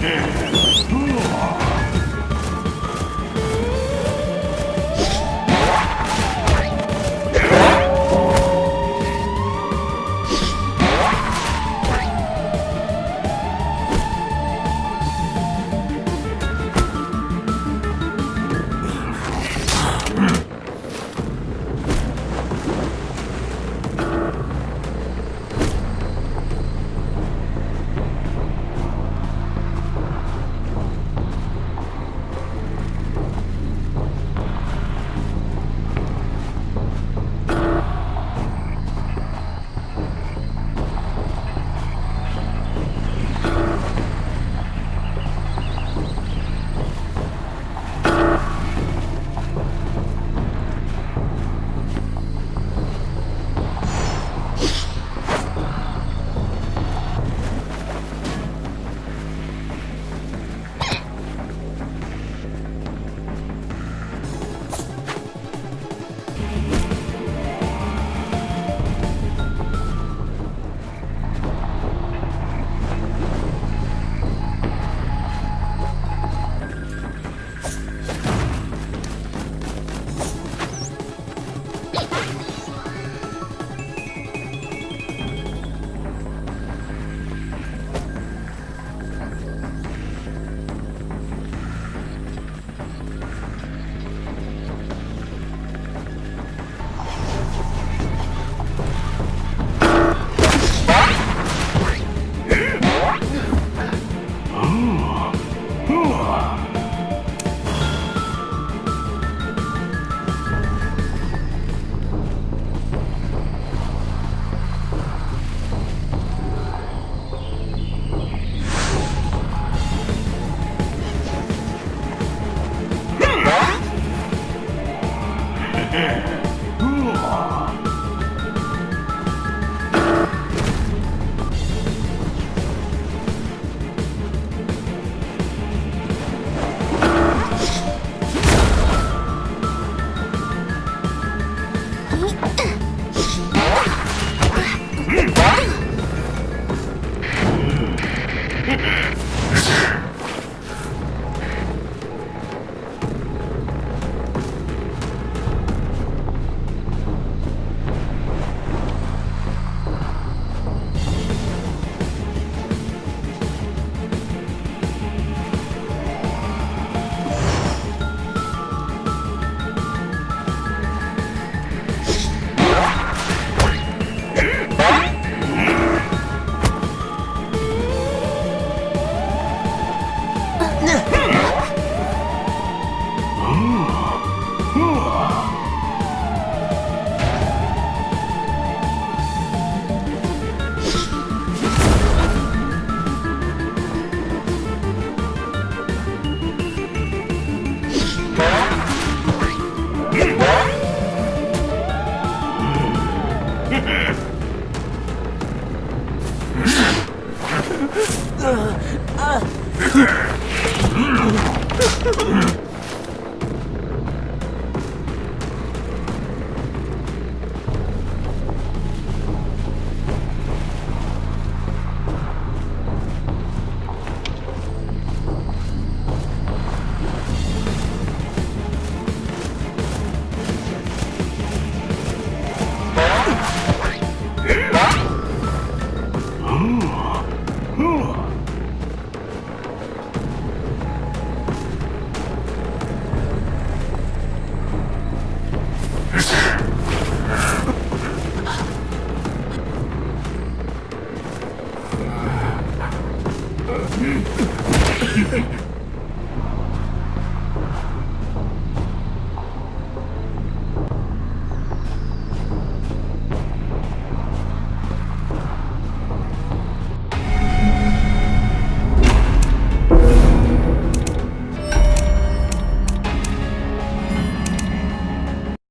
death. Ah! ん。